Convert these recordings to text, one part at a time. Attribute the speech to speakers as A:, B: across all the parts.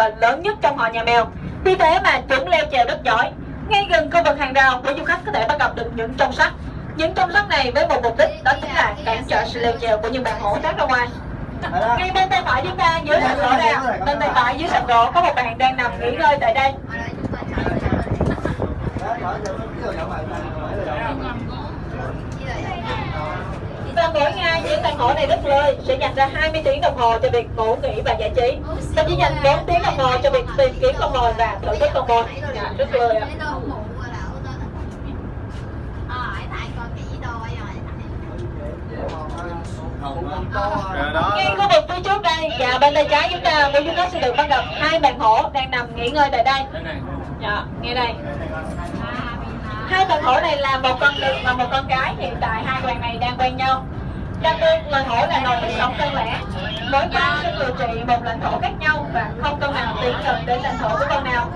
A: và lớn nhất trong họ nhà mèo. Vì thế mà chúng leo trèo rất giỏi. Ngay gần khu vực hàng rào của du khách có thể bắt gặp được những trong sắt. Những trong sắt này với một mục đích đó chính là cản trở sự leo trèo của những bạn hổ thoát ra ngoài. Ngay bên tay phải chúng ta dưới sàn gỗ ạ. Bên tay phải dưới sàn gỗ có một bạn đang nằm nghỉ ngơi tại đây. Và mỗi ngày này rất lơi sẽ dành ra 20 tiếng đồng hồ cho việc ngủ nghỉ và giải trí. Và chỉ dành 4 tiếng đồng hồ cho việc tìm kiếm con mồi và thưởng thức con mồi. Dạ, rất lười ạ. Ngay khu vực phía trước đây và bên tay trái chúng ta quý du nó sẽ được bắt gặp hai bạn hổ đang nằm nghỉ ngơi tại đây.
B: Này.
A: Dạ, nghe đây. Hai bạn hổ này là một con đực và một con cái. Hiện tại hai bạn này đang quen nhau. Đặc biệt loài hổ là loài thích sống đơn lẻ. Mỗi con sẽ điều trị một lãnh thổ khác nhau và không con nào tiến gần đến lãnh thổ của con nào.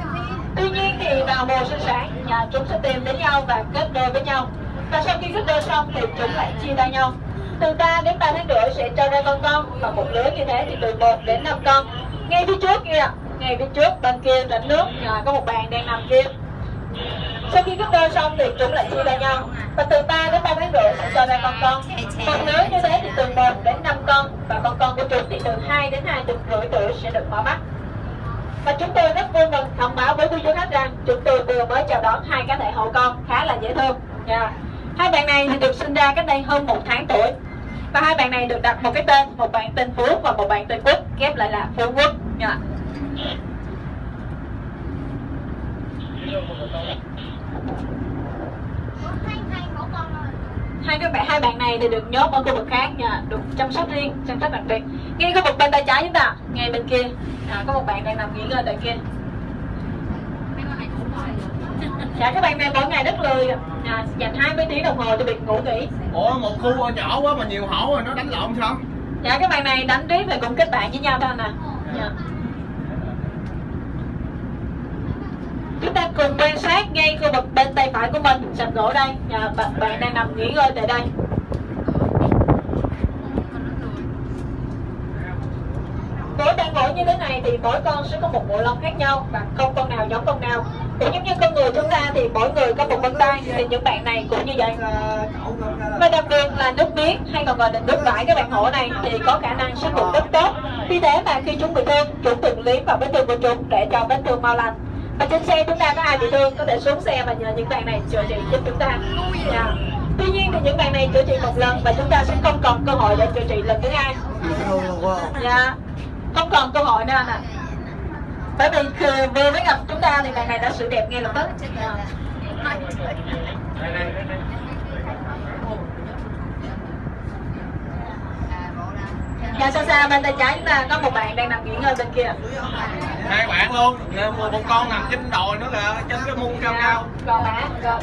A: Tuy nhiên thì vào mùa sinh sản, nhà chúng sẽ tìm đến nhau và kết đôi với nhau. Và sau khi kết đôi xong thì chúng lại chia tay nhau. Từ 3 đến 3 tháng rưỡi sẽ cho ra con con và một lứa như thế thì từ 1 đến 5 con. Ngay phía trước kia, ngay phía trước bên kia rảnh nước nhà có một bạn đang nằm kia. Sau khi kết đôi xong thì chúng lại chia tay nhau và từ 3 đến 3 tháng rưỡi sẽ cho ra con con. Một lứa như thế thì từ 1 đến 5 con và con con của chúng thì từ 2 đến 2 tuần rưỡi tuổi sẽ được mở mắt. Và chúng tôi rất vui mừng thông báo với quý du khách rằng chúng tôi vừa mới chào đón hai cá thể hậu con khá là dễ thương. yeah. Hai bạn này thì được sinh ra cách đây hơn một tháng tuổi. Và hai bạn này được đặt một cái tên, một bạn tên Phú và một bạn tên Quốc, ghép lại là Phú Quốc. yeah. Hai các bạn hai bạn này thì được nhốt ở khu vực khác nha được chăm sóc riêng chăm sóc đặc biệt. Ngay khu vực bên tay trái chúng ta ngay bên kia. À, có một bạn đang nằm nghỉ ngơi tại kia. Dạ các bạn này mỗi ngày rất lười. À, dành 20 tiếng đồng hồ cho việc ngủ nghỉ.
B: Ủa một khu nhỏ quá mà nhiều hổ rồi nó đánh lộn sao?
A: dạ các bạn này đánh riết và cũng kết bạn với nhau thôi nè. Dạ. chúng ta cùng quan sát ngay khu vực bên tay phải của mình. Sập gỗ đây. À, bạn, bạn đang nằm nghỉ ngơi tại đây. Mỗi bạn gỗ như thế này thì mỗi con sẽ có một bộ lông khác nhau và không con nào giống con nào. Cũng giống như con người chúng ta thì mỗi người có một vân tay. Thì những bạn này cũng như vậy. Và đặc biệt là nước miếng hay còn gọi là nước vải. Các bạn hổ này thì có khả năng sát khuẩn rất tốt. Vì thế mà khi chúng bị thương chúng thường liếm vào vết thương của chúng để cho vết thương mau lành và trên xe chúng ta có ai bị thương có thể xuống xe và nhờ những bạn này chữa trị giúp chúng ta yeah. tuy nhiên thì những bạn này chữa trị một lần và chúng ta sẽ không còn cơ hội để chữa trị lần thứ hai yeah. không còn cơ hội nữa anh ạ bởi vì khi vừa mới gặp chúng ta thì bạn này đã sự đẹp ngay lập tức yeah.
B: Đây đây đây đây.
A: Dạ xa xa bên tay trái chúng ta có một bạn đang nằm nghỉ ngơi bên kia.
B: Hai bạn luôn. Một, một con nằm trên đồi nữa kìa, trên cái mung cao cao.
A: Gò má, gò,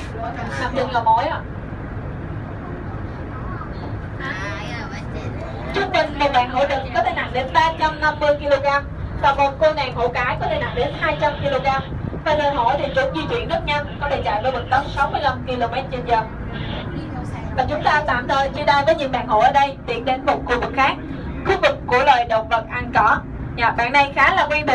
A: nằm trên gò mối ạ. Trung bình một bạn hổ đực có thể nặng đến 350 kg và một cô nàng hổ cái có thể nặng đến 200 kg. Và lời hổ thì chúng di chuyển rất nhanh có thể chạy với vận tốc 65 km giờ. Và chúng ta tạm thời chia tay với những bạn hổ ở đây tiến đến một khu vực khác khu vực của loài động vật ăn cỏ. Nhà bạn này khá là quen thuộc